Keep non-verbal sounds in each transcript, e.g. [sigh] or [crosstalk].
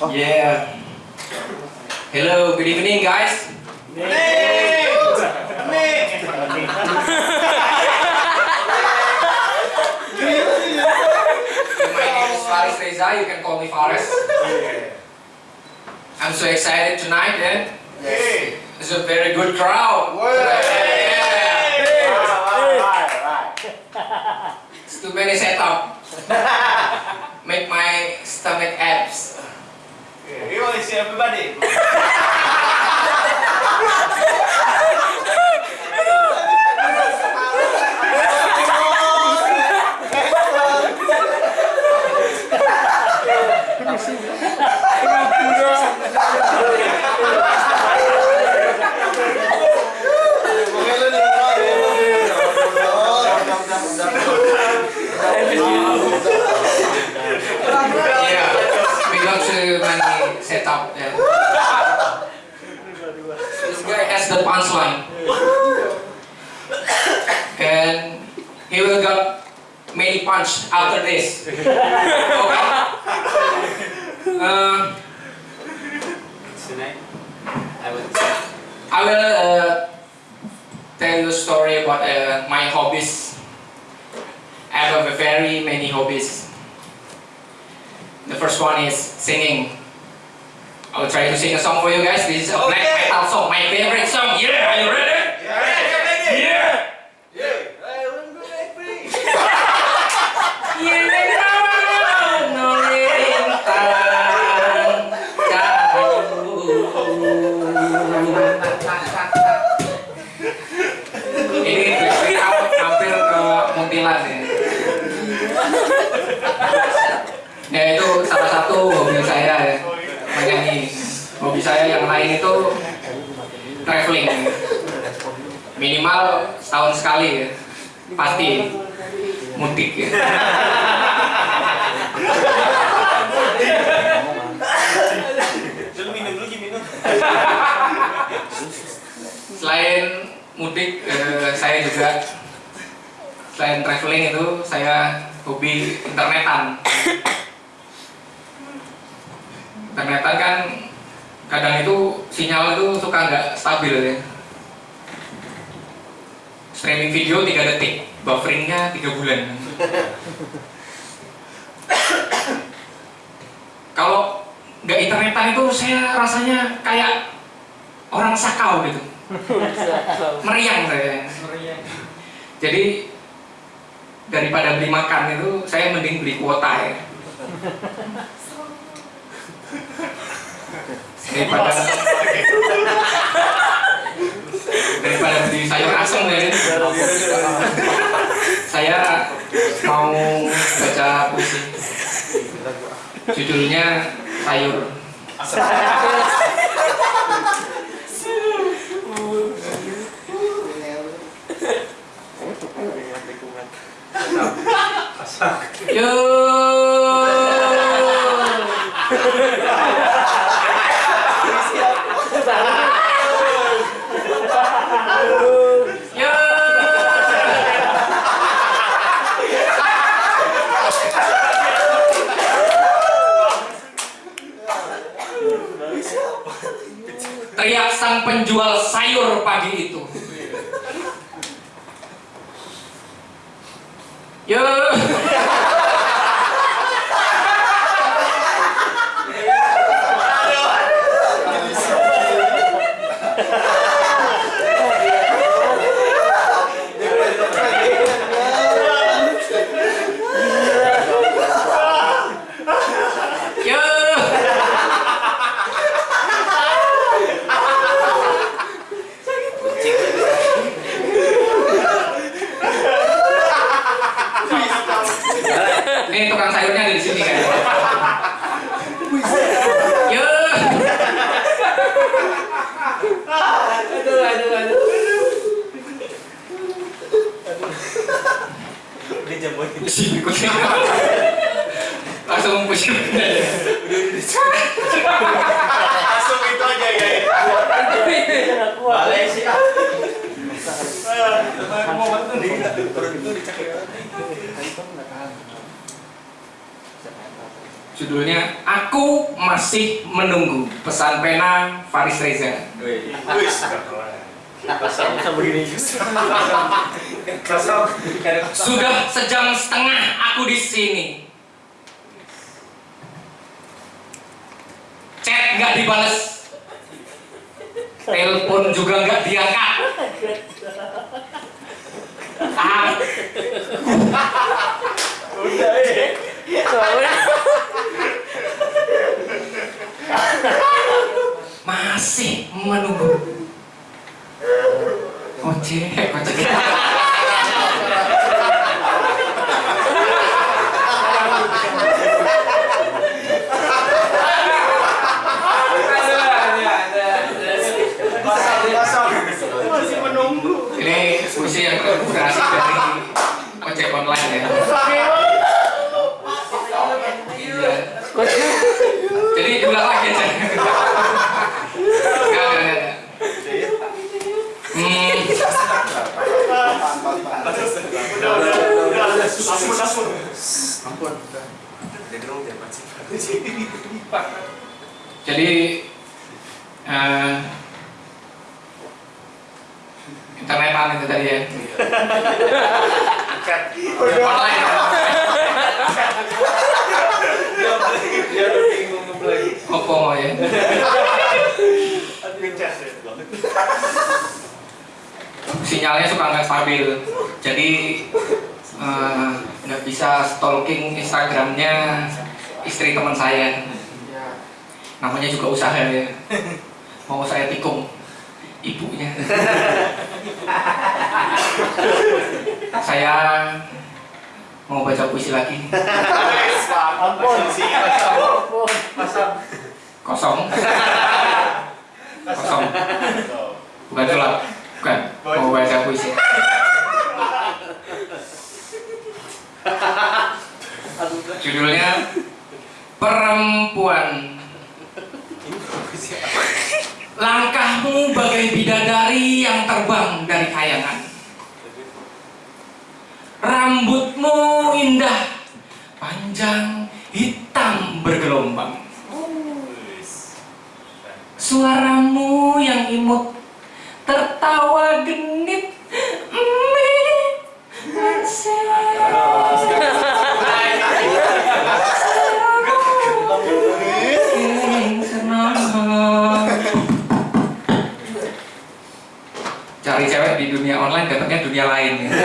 Yeah. Hello, good evening, guys. My name is Faris Reza. You can call me Faris. I'm so excited tonight, eh? and it's a very good crowd. It's too many setup. Make my stomach abs. You want to see everybody? Yeah, we got too many setup. Yeah. This guy has the punchline, and he will got many punch after this. Okay. Uh, Tonight, I will. I will uh, tell you a story about uh, my hobbies. I have a very many hobbies. The first one is singing. I will try to sing a song for you guys. This is a black metal song, my favorite song. Yeah, are you ready? Ya itu salah satu hobi saya ya, menyanyi. Hobi saya yang lain itu traveling. Minimal setahun sekali ya. Pasti mudik ya. Selain mudik, eh, saya juga selain traveling itu saya hobi internetan. Internetan kan kadang itu sinyal itu suka nggak stabil ya. Streaming video 3 detik, bufferingnya 3 bulan. Kalau nggak internetan itu saya rasanya kayak orang sakau gitu meriang saya jadi daripada beli makan itu saya mending beli kuota ya. Daripada daripada beli sayur asem ya. Saya mau baca puisi. Judulnya sayur. Yo. [laughs] sang penjual sayur pagi itu. Ini tukang sayurnya ada di sini kan. Yo. Aduh, aduh, aduh. Dia jamuin. Sini kucing. Langsung pusing. Langsung itu aja, guys. Balai sih. Aku mau bantu nih. Perut itu dicek. Judulnya Aku Masih Menunggu Pesan Pena Faris Reza. Sudah sejam setengah aku di sini. Chat nggak dibales. Telepon juga nggak diangkat. Ah, Udah, eh. Masih menunggu. Ojek, ojek. Masih menunggu. Ini puisi yang terinspirasi dari ojek online ya. Iya. Jadi diulang lagi aja. Enggak, enggak, enggak. Hmm, Udah, udah, udah. Ampun, ampun. Ampun. Jadi dong, jangan sih. Jadi eh, internetan itu tadi ya. Online. Dia udah bingung ngeplay. Oppo mau ya. Ya. Sinyalnya suka nggak stabil. Jadi eh, nggak bisa stalking Instagramnya istri teman saya. Namanya juga usaha ya. [laughs] Mau saya tikung ibunya. [laughs] saya mau baca puisi lagi. Ampun. Kosong. Kosong. Bukan sulap. Bukan. Mau baca puisi. Judulnya Perempuan. Langkahmu bagai bidadari yang terbang dari kayangan. Rambutmu indah, panjang, hitam bergelombang. Suaramu yang imut, tertawa genit, dunia online dapatnya dunia lain ya. [laughs]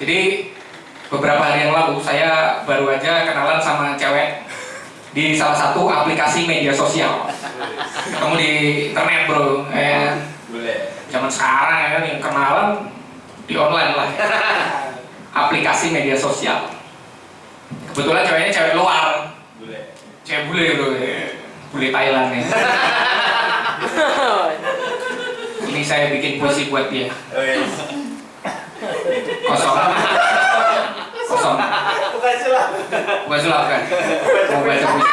Jadi beberapa hari yang lalu saya baru aja kenalan sama cewek di salah satu aplikasi media sosial. Ketemu di internet bro, eh, Boleh. zaman sekarang ya kan yang kenalan di online lah. Aplikasi media sosial. Kebetulan ceweknya cewek luar, cewek bule bro, bule Thailand ya. [laughs] Ini saya bikin puisi buat dia. Oh iya. Kosong. Kosong. Bukan salah. Bukan sulap kan? Mau baca puisi.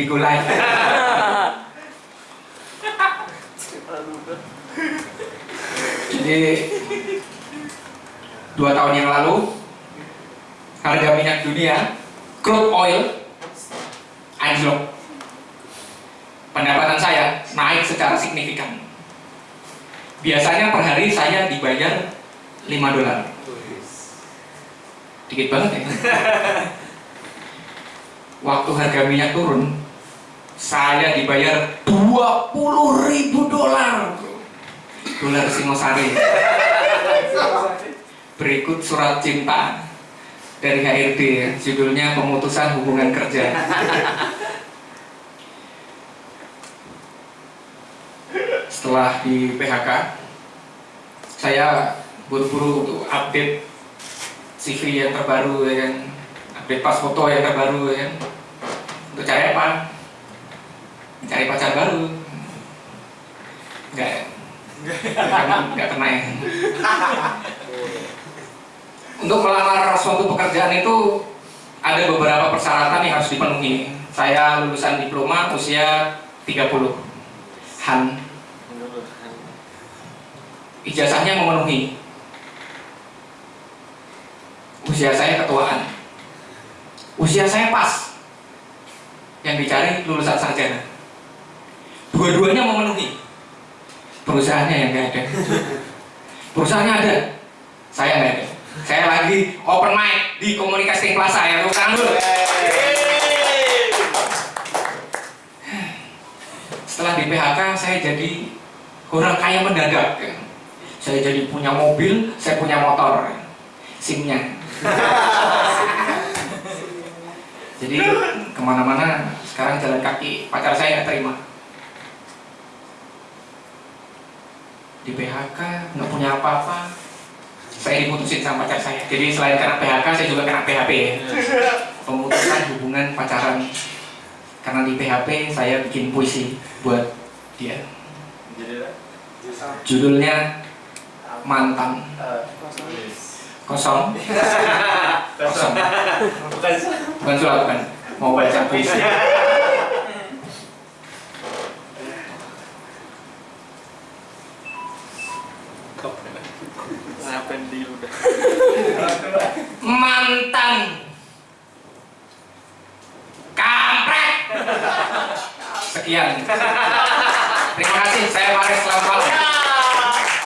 Bigo Live. Jadi dua tahun yang lalu harga minyak dunia crude oil anjlok. Pendapatan saya naik secara signifikan. Biasanya per hari saya dibayar 5 dolar. Dikit banget ya. [laughs] Waktu harga minyak turun saya dibayar 20 ribu dolar. Dolar Singosari. Berikut surat cinta dari HRD judulnya pemutusan hubungan kerja. Setelah di PHK saya buru-buru untuk update CV yang terbaru ya update pas foto yang terbaru ya untuk cari apa? Pacar baru. Enggak enggak kena ya. Untuk melamar suatu pekerjaan itu ada beberapa persyaratan yang harus dipenuhi. Saya lulusan diploma usia 30. Han. Ijazahnya memenuhi. Usia saya ketuaan. Usia saya pas. Yang dicari lulusan sarjana. Dua-duanya memenuhi. Perusahaannya yang nggak ada. Perusahaannya ada. Saya nggak ada. Saya lagi open mic di komunikasi plaza ya, tepuk tangan dulu. Setelah di PHK saya jadi orang kaya mendadak. Saya jadi punya mobil, saya punya motor, simnya. Jadi ke mana-mana sekarang jalan kaki pacar saya terima. Di PHK nggak punya apa-apa, saya diputusin sama pacar saya. Jadi selain kena PHK, saya juga kena PHP ya. Pemutusan [laughs] hubungan pacaran. Karena di PHP saya bikin puisi buat dia. Judulnya mantan kosong kosong Bukan bukan surat bukan mau baca puisi [laughs]